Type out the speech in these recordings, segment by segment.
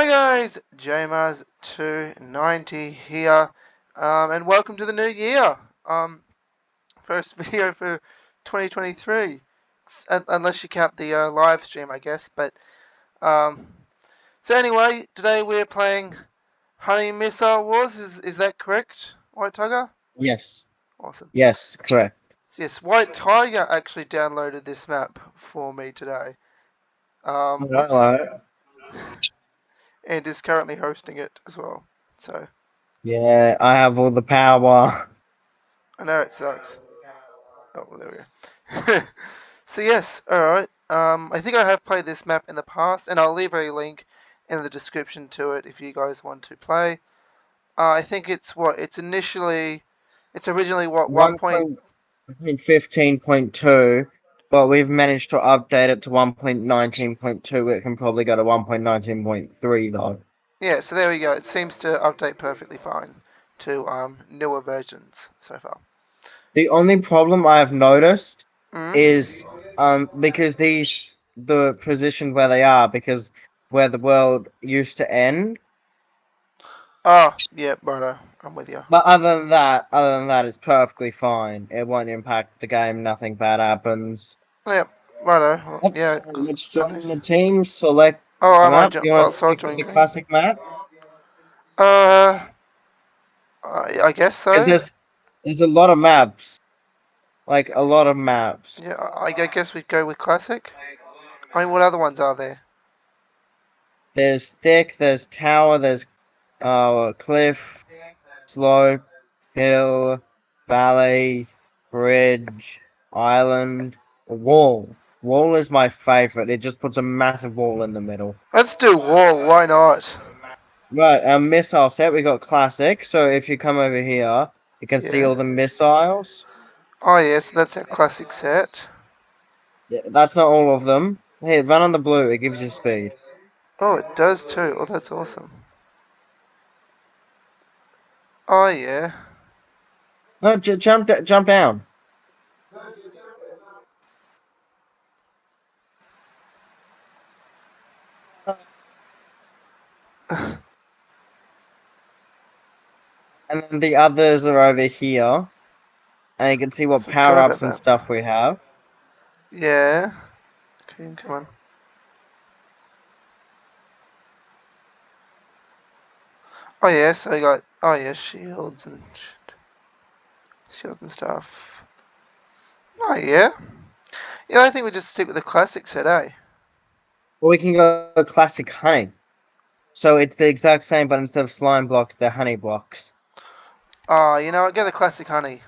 Hi guys, JMars290 here, um, and welcome to the new year. Um, first video for 2023, unless you count the uh, live stream, I guess. But um, so anyway, today we're playing Honey Missile Wars. Is is that correct, White Tiger? Yes. Awesome. Yes, correct. Yes, White Tiger actually downloaded this map for me today. Um, Hello. And is currently hosting it as well. So Yeah, I have all the power. I know it sucks. Oh, well, there we go. so yes, all right. Um, I think I have played this map in the past, and I'll leave a link in the description to it if you guys want to play. Uh, I think it's what it's initially, it's originally what one point fifteen point two, but we've managed to update it to one point nineteen point two. It can probably go to one point nineteen point three though. Yeah, so there we go. It seems to update perfectly fine to um, newer versions so far. The only problem I have noticed Mhm. is um because these the position where they are because where the world used to end. Oh, yeah, righto. I'm with you. But other than that, other than that, it's perfectly fine. It won't impact the game. Nothing bad happens. Yeah, righto. Well, Let's, yeah. let's join the team. Select Oh, I might jump. You I'll want start to pick joining. the classic map? Uh, I, I guess so. There's there's a lot of maps. Like a lot of maps. Yeah, I, I guess we'd go with classic. I mean, what other ones are there? There's thick. There's tower. There's uh cliff, slope, hill, valley, bridge, island, wall. Wall is my favorite. It just puts a massive wall in the middle. Let's do wall. Why not? Right, um, our missile set. We got classic. So if you come over here, you can see all the missiles. Oh yes, that's a classic set. Yeah, That's not all of them. Hey, run on the blue. It gives you speed. Oh, it does too. Oh, that's awesome. Oh yeah. No, j- jump, jump down. And then the others are over here. And you can see what power ups and that. stuff we have. yeah. Okay, come on. Oh yeah, so we got oh yeah, shields and shit. shields and stuff. Oh yeah. Yeah, I think we just stick with the classic set, eh? Well, we can go classic honey. So it's the exact same, but instead of slime blocks, they're honey blocks. Oh, you know what? Get the classic honey.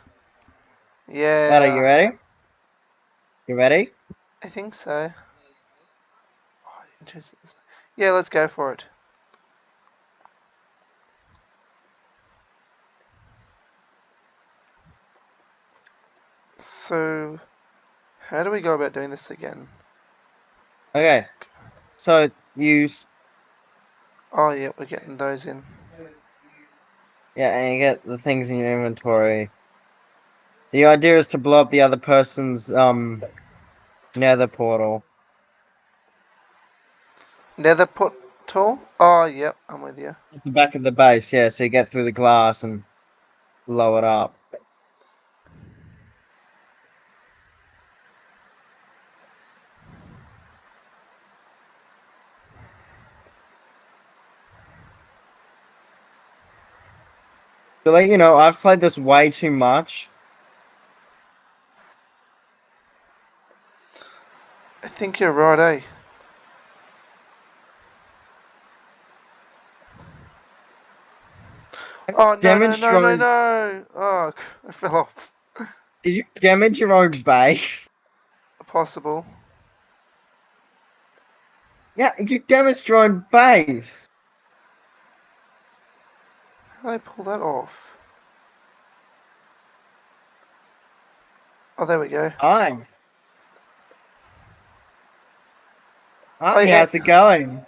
Yeah. Matt, are you ready? You ready? I think so. Oh, interesting. Yeah, let's go for it. So, how do we go about doing this again? Okay. So you, Oh, yeah, we're getting those in. yeah, and you get the things in your inventory. The idea is to blow up the other person's um nether portal. Nether portal? Oh, yep, I'm with you. At the back of the base, yeah, so you get through the glass and blow it up. To let you know, I've played this way too much. I think you're right, eh? Oh, no, no, Damage no, no, no! Oh, I fell off. Did you damage your own base? Possible. Yeah, you damaged your own base. How did I pull that off? Oh, there we go. Hi. How's it going?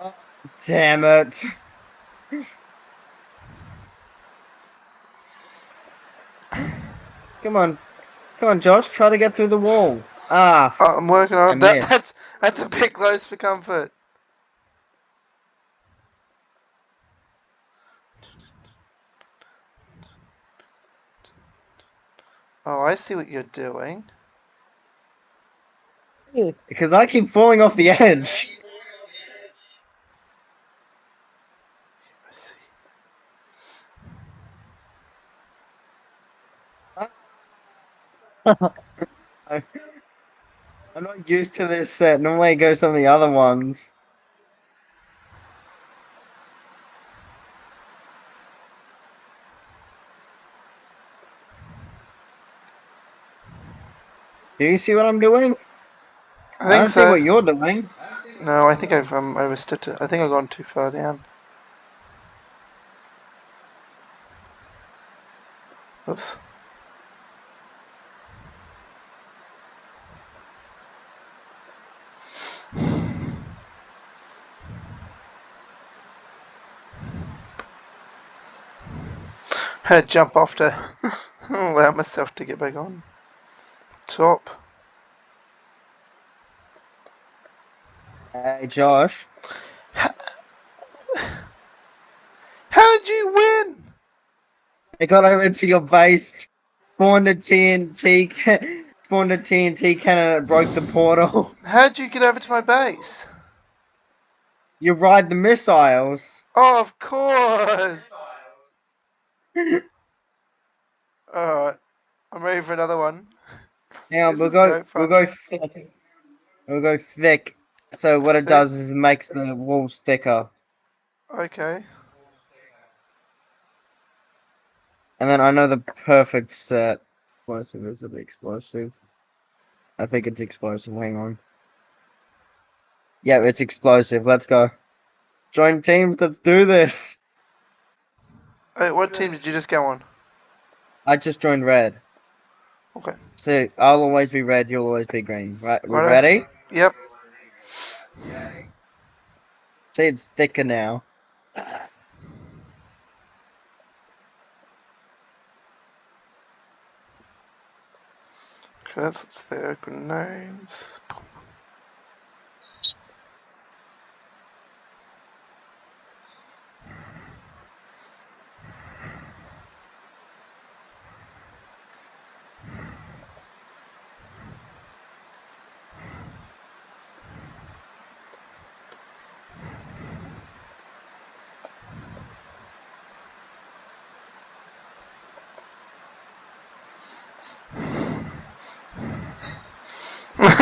Oh, Damn it. Come on. Come on, Josh. Try to get through the wall. Ah. Oh, I'm working on That, missed. that's that's a bit close for comfort. Oh, I see what you're doing. Because I keep falling off the edge. I see. I- I'm not used to this set. Normally it goes on the other ones. Do you see what I'm doing? I I, don't so. see what you're doing. No, I think I've um, overstepped it. I think I've gone too far down. Oops. Jump off to allow myself to get back on. Top. Hey, Josh. How did you win? I got over to your base, spawned a TNT, spawned a TNT cannon and broke the portal. How did you get over to my base? You ride the missiles. Oh, of course. Alright. I'm ready for another one. Now This we'll go, we'll go thick. We'll go thick. So what it does is it makes the walls thicker. Okay. And then I know the perfect set. Explosive is it explosive? I think it's explosive. Hang on. Yeah, it's explosive. Let's go. Join teams. Let's do this. Hey, what team did you just go on? I just joined red. Okay. So I'll always be red. You'll always be green. Right? We're Righto. ready. Yep. See, it's thicker now. Okay, that's what's there. Grenades.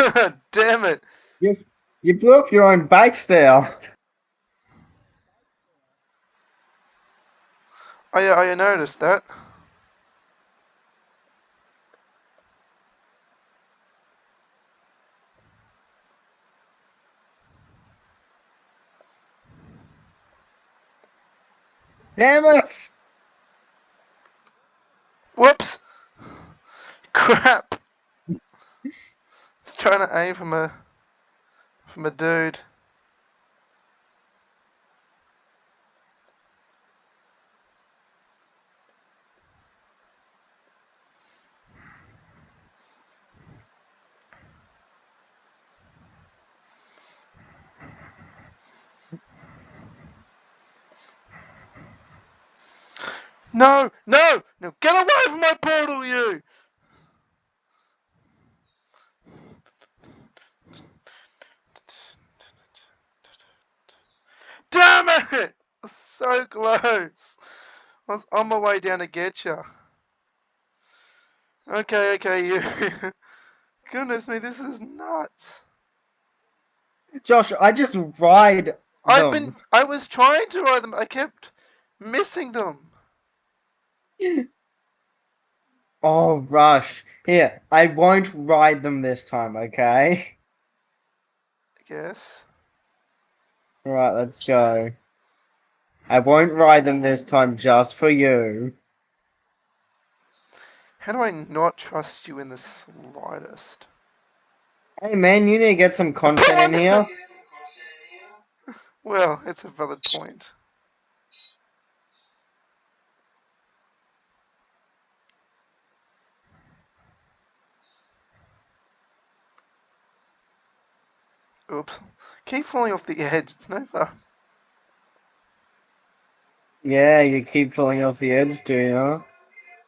Damn it. You you blew up your own there. Oh yeah, oh, I noticed that. Damn it! Whoops! Crap! Trying to aim from a from a dude. No, no, no! Get away from my portal, you! Damn it! So close. I was on my way down to get you. Okay, okay, you. Goodness me, this is nuts. Josh, I just ride I've been. I was trying to ride them. I kept missing them. Oh, Rush. Here, I won't ride them this time, okay? I guess. Right, let's go. I won't ride them this time just for you. How do I not trust you in the slightest? Hey man, you need to get some content in here. Well, it's a valid point. Oops. Keep falling off the edge. It's no fun. Yeah, you keep falling off the edge, do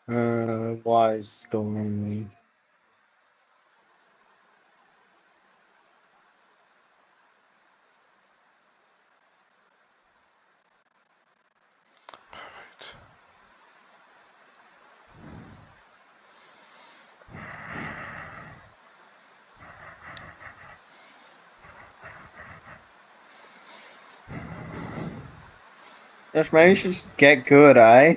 you? Uh, wise storm. Josh, maybe you should just get good, eh?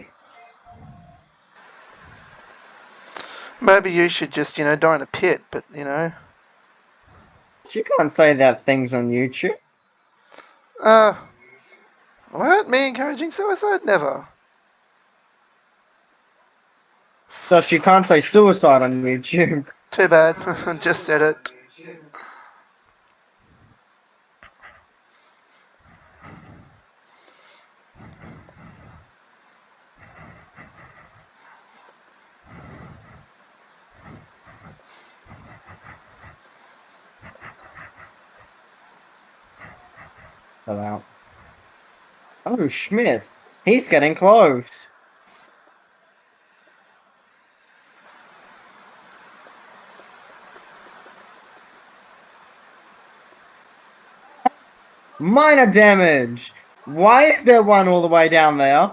Maybe you should just, you know, die in a pit, but, you know. You can't say that things on YouTube. Uh. What? Me encouraging suicide? Never. Josh, you can't say suicide on YouTube. Too bad. just said it. Oh, Schmidt. He's getting close. Minor damage. Why is there one all the way down there?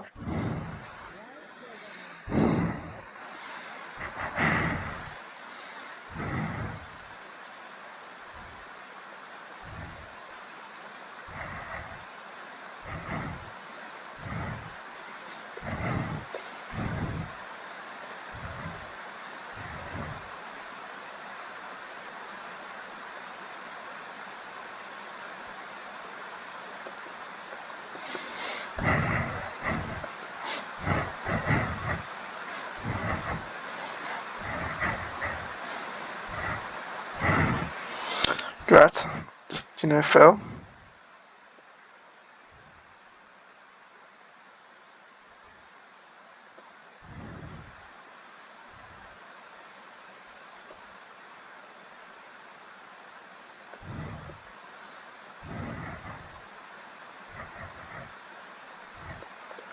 Congrats. Just, you know, fell.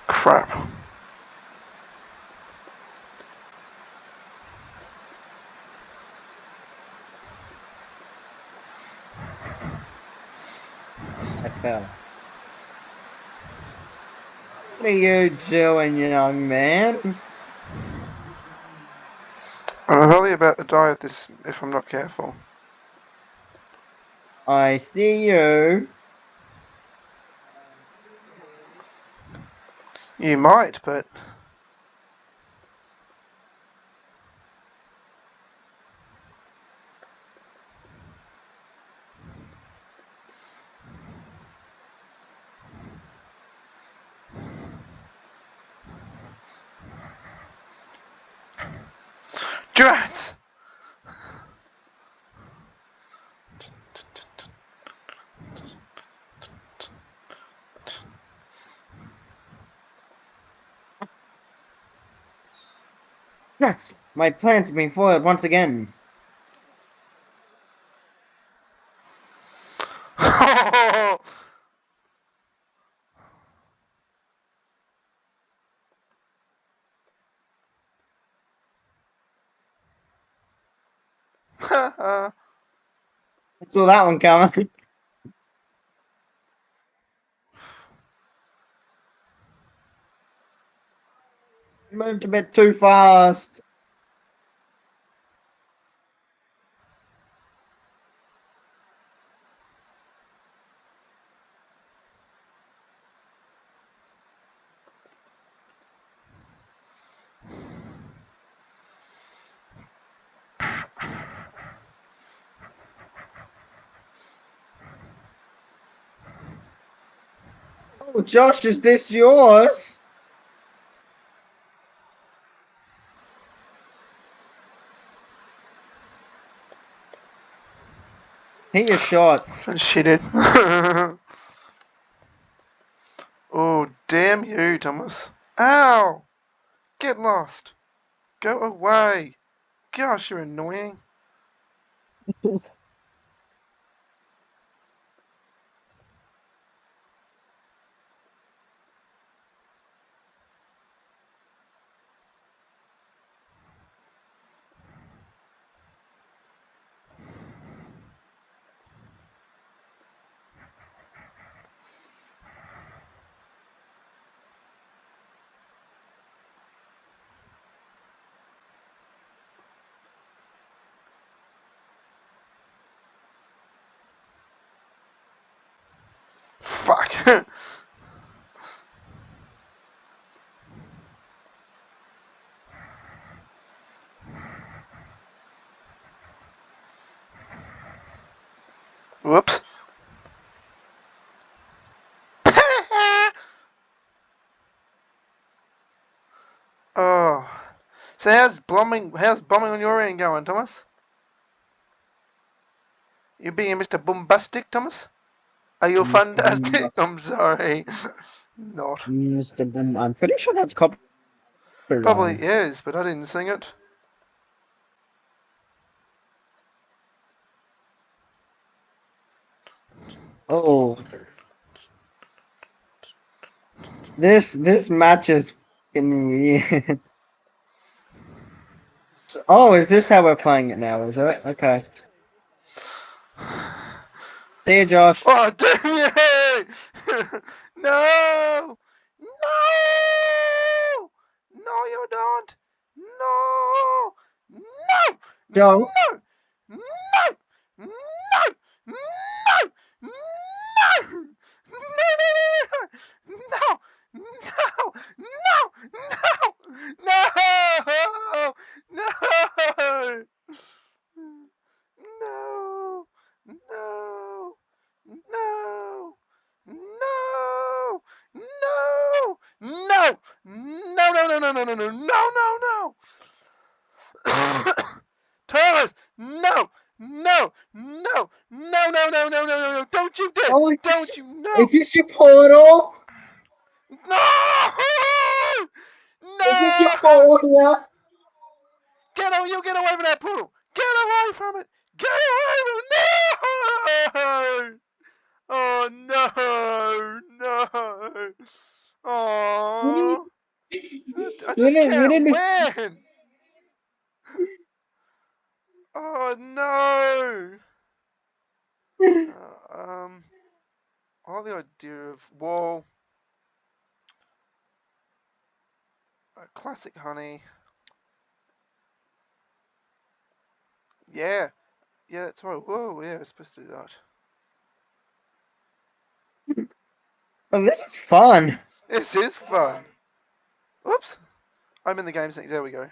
Crap. I fell. What are you doing, young man? I'm probably about to die of this if I'm not careful. I see you. You might, but Yes, my plans have been foiled once again. I saw that one coming. Moved a bit too fast. Oh, Josh, is this yours? Hit your shots. she did. oh, damn you, Thomas. Ow! Get lost. Go away. Gosh, you're annoying. Fuck. Whoops. oh. So how's bombing? How's bombing on your end going, Thomas? You being Mr. Bombastic, Thomas? Are you Mr. fantastic? I'm sorry. Not. Mr. Boom. I'm pretty sure that's copyright. Probably is, but I didn't sing it. Oh. This this match is fucking weird. Oh, is this how we're playing it now? Is it? Okay. See you, Josh. Oh, damn you! no! No! No, you don't! No! No! Don't. No! No! Classic honey. Yeah, yeah, that's right. Whoa, yeah, we're supposed to do that. Oh, this is fun. This is fun. Whoops, I'm in the game settings. There we go.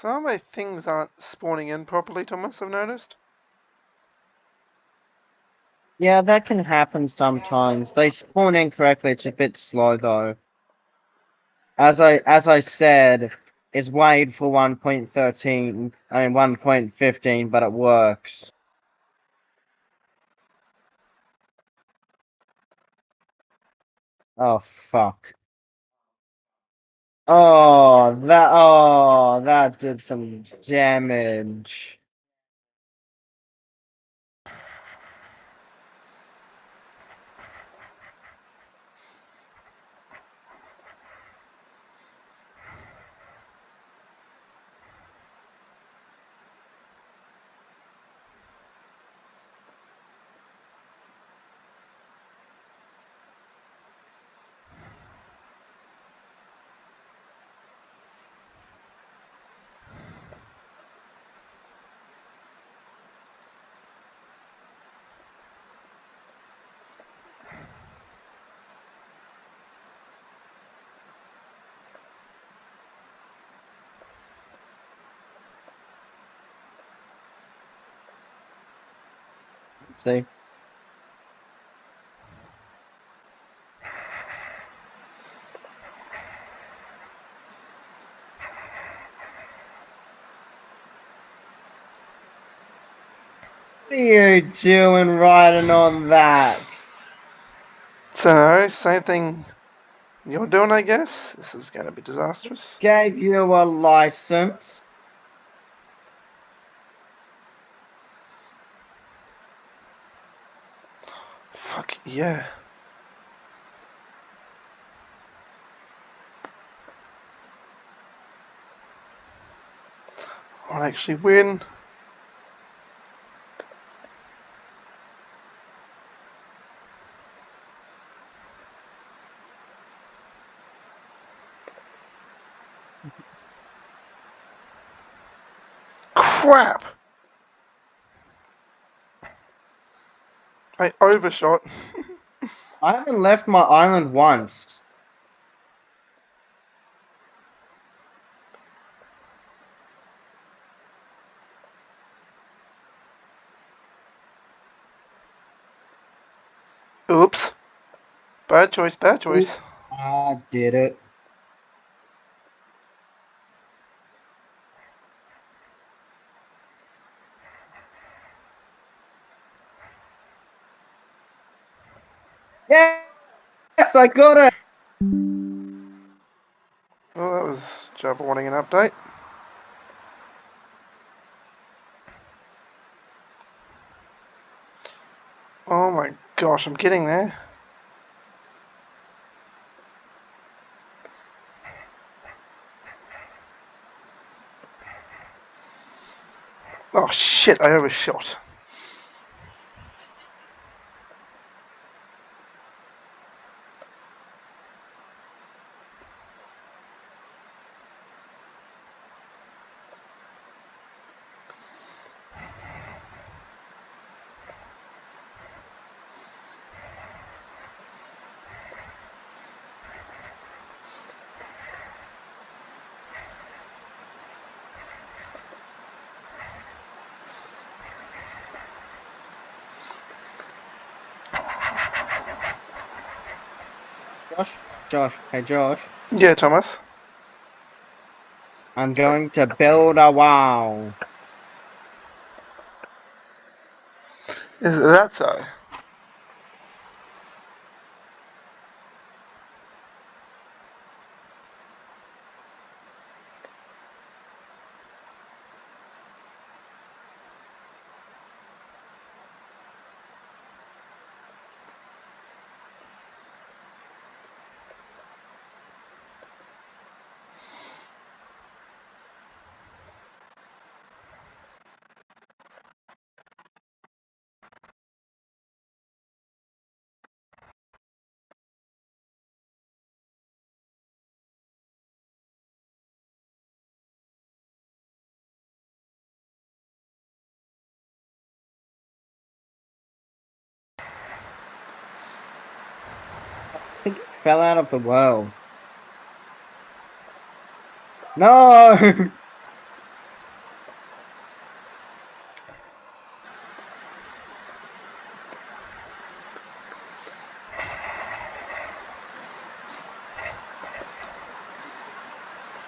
Some of my things aren't spawning in properly, Thomas. I've noticed. Yeah, that can happen sometimes. They spawn incorrectly. It's a bit slow though. As I as I said, it's weighed for 1.13. I mean 1.15, but it works. Oh fuck. Oh, that oh, that did some damage. See? What are you doing riding on that? So, uh, same thing you're doing, I guess. This is going to be disastrous. Gave you a license. Yeah. I'll actually win. crap! I overshot. I haven't left my island once. Oops. Bad choice, bad choice. I did it. Yes, I got it. Well, that was Java wanting an update. Oh my gosh, I'm getting there. Oh shit, I overshot. Josh, hey Josh. Yeah, Thomas. I'm going to build a wall. Is that so? Fell out of the world. No!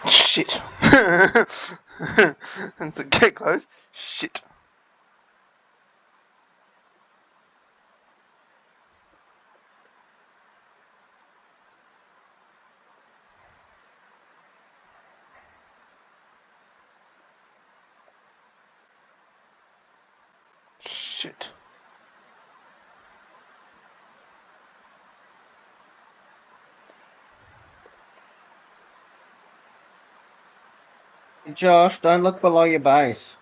Shit. and to get close, shit. Josh, don't look below your base.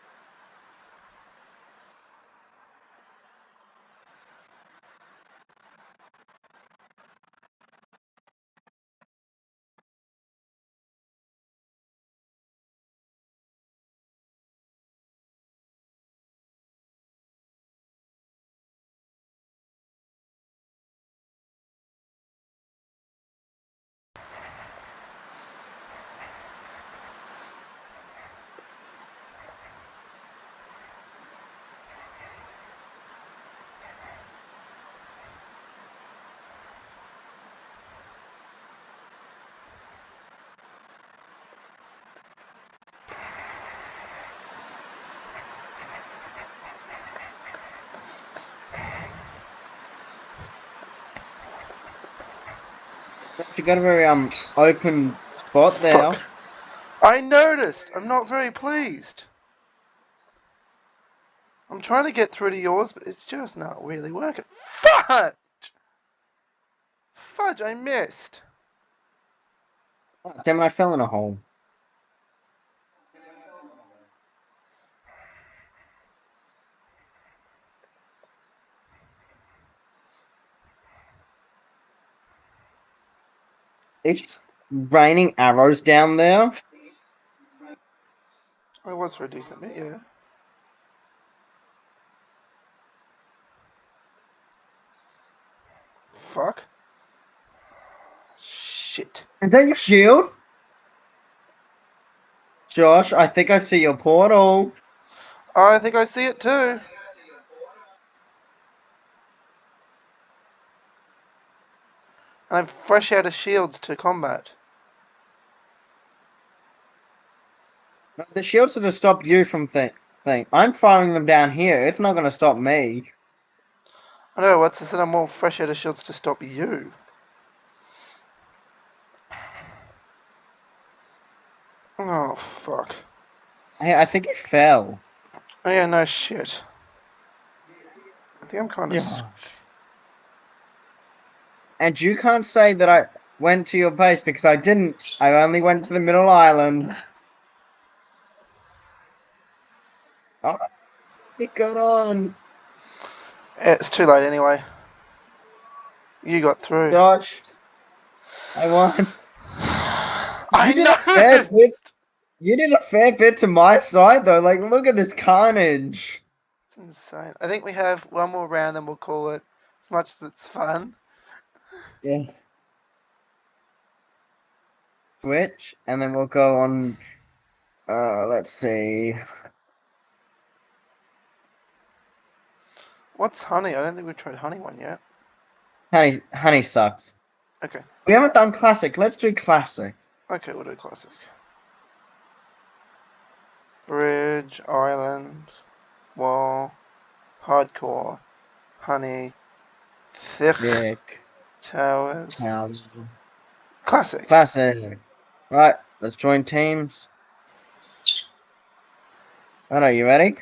You got a very um open spot there. Fuck. I noticed. I'm not very pleased. I'm trying to get through to yours, but it's just not really working. Fudge! Fudge, I missed. Oh, damn, I fell in a hole. It's raining arrows down there. It was for a decent bit, yeah. Fuck. Shit. Is that your shield? Josh, I think I see your portal. I think I see it too. And I'm fresh out of shields to combat. The shields are to stop you from thing. thing. I'm firing them down here. It's not going to stop me. I know, what's this? I'm more fresh out of shields to stop you. Oh, fuck. Hey, I think it fell. Oh, yeah, no shit. I think I'm kind of. Josh. And you can't say that I went to your base because I didn't. I only went to the middle island. Oh, it got on. It's too late anyway. You got through. Josh, I won. I You did a fair know! bit. You did a fair bit to my side though. Like, look at this carnage. It's insane. I think we have one more round, and we'll call it. As much as it's fun. Yeah. Twitch, and then we'll go on. Uh, let's see. What's honey? I don't think we've tried honey one yet. Honey, honey sucks. Okay. We haven't done classic. Let's do classic. Okay, we'll do classic. Bridge, island, wall, hardcore, honey, thick, Dick. Towers, House. classic. Classic. Right, let's join teams. Alright, are you ready?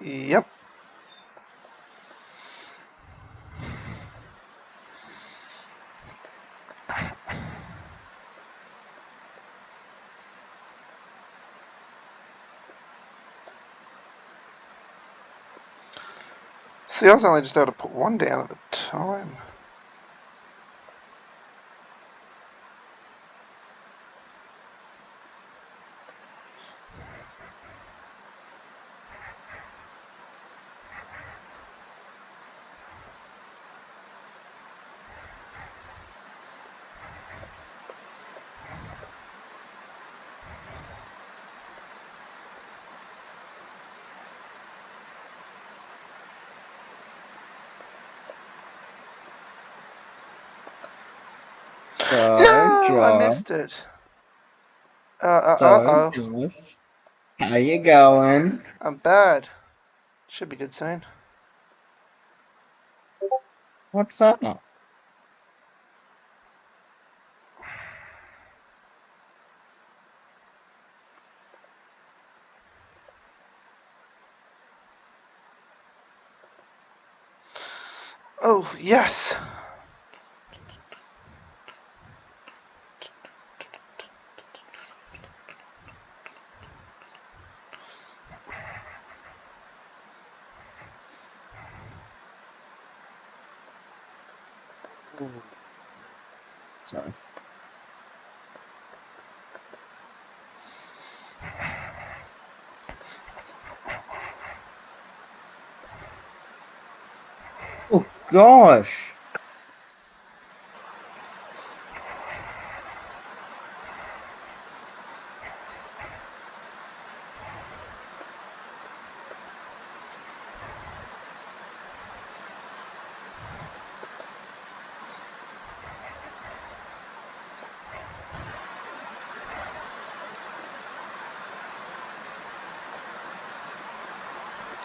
Yep. See, I was only just able to put one down at a time. No, I missed it. Uh, uh, uh oh. Josh. How you going? I'm bad. Should be good soon. What's up? Oh, yes. Sorry. Oh gosh.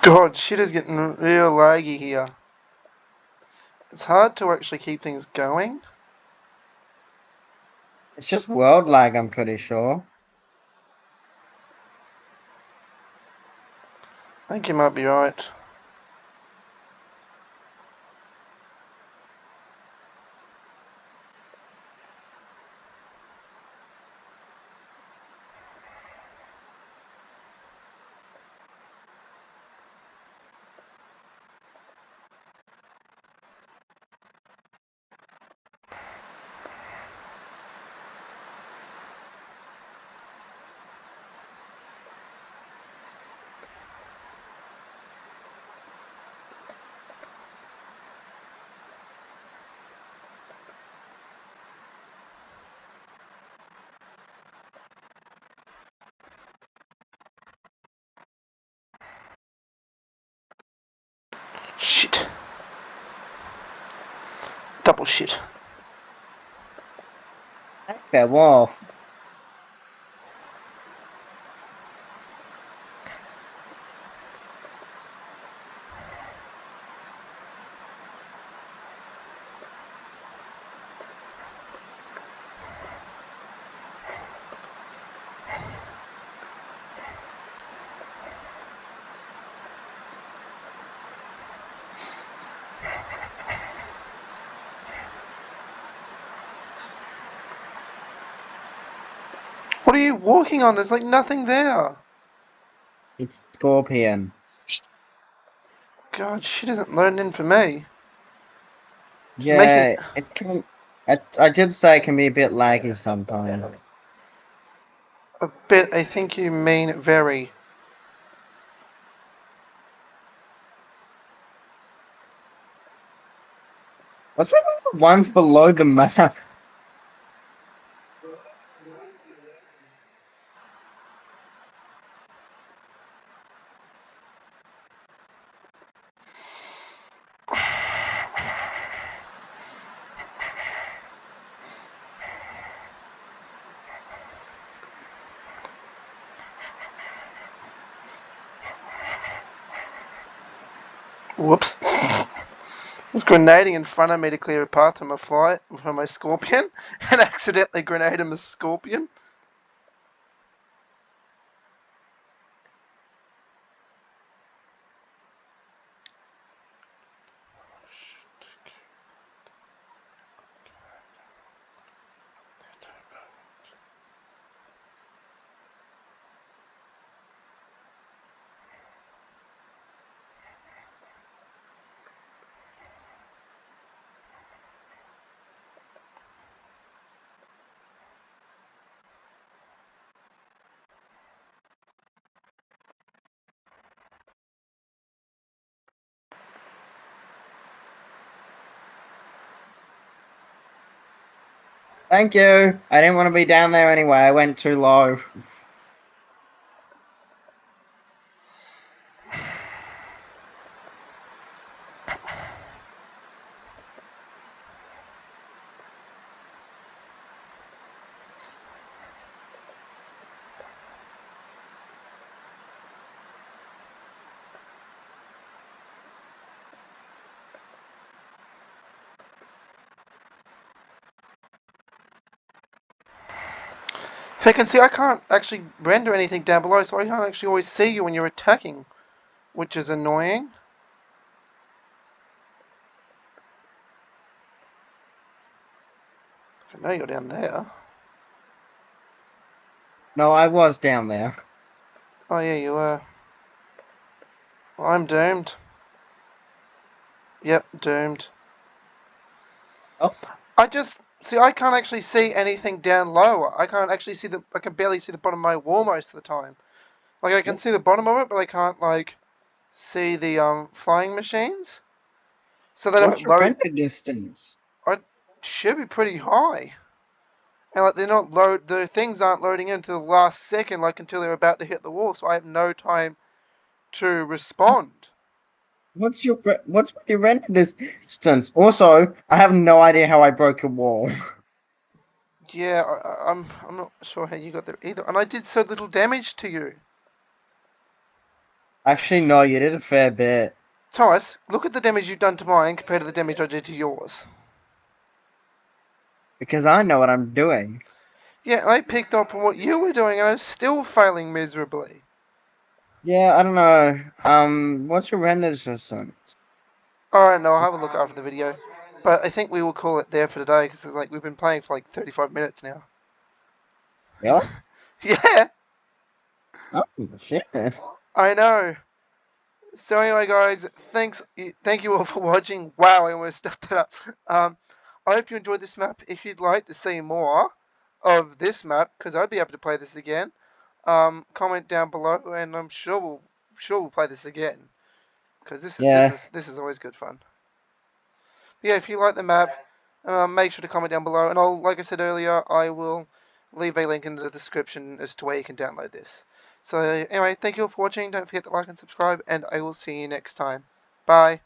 God, shit is getting real laggy here. It's hard to actually keep things going. It's just world lag, I'm pretty sure. I think you might be right. Double shit. Okay, well. What are you walking on? There's like nothing there. It's Scorpion. God, she doesn't loading in for me. Just Yeah, making- it can. I, I did say it can be a bit laggy sometimes. A bit, I think you mean very. What's with the ones below the map? Whoops. was grenading in front of me to clear a path for my flight for my scorpion and accidentally grenaded my scorpion. Thank you. I didn't want to be down there anyway. I went too low. If I can see, I can't actually render anything down below, so I can't actually always see you when you're attacking, which is annoying. I know you're down there. No, I was down there. Oh yeah, you were. Well, I'm doomed. Yep, doomed. Oh. I just see. I can't actually see anything down lower. I can't actually see the. I can barely see the bottom of my wall most of the time. Like I can see the bottom of it, but I can't like see the um flying machines. So they What's your load. render distance? Should be pretty high. And like they're not load. The things aren't loading into the last second, like until they're about to hit the wall. So I have no time to respond. What's your what's with your render distance? Also, I have no idea how I broke a wall. Yeah, I, I- I'm. I'm not sure how you got there either. And I did so little damage to you. Actually, no, you did a fair bit. Thomas, look at the damage you've done to mine compared to the damage I did to yours. Because I know what I'm doing. Yeah, I picked up on what you were doing, and I'm still failing miserably. Yeah, I don't know. Um, what's your render distance? Alright, no, I'll have a look after the video. But I think we will call it there for today, because like we've been playing for like 35 minutes now. Really? Yeah, Oh shit. I know. So anyway, guys, thanks. Thank you all for watching. Wow, I almost stuffed it up. Um, I hope you enjoyed this map. If you'd like to see more of this map, because I'd be happy to play this again, um, comment down below, and I'm sure we'll sure we'll play this again. Because this, Yeah. this is this is always good fun. Yeah, if you like the map, um, make sure to comment down below, and I'll, like I said earlier, I will leave a link in the description as to where you can download this. So anyway, thank you all for watching. Don't forget to like and subscribe, and I will see you next time. Bye.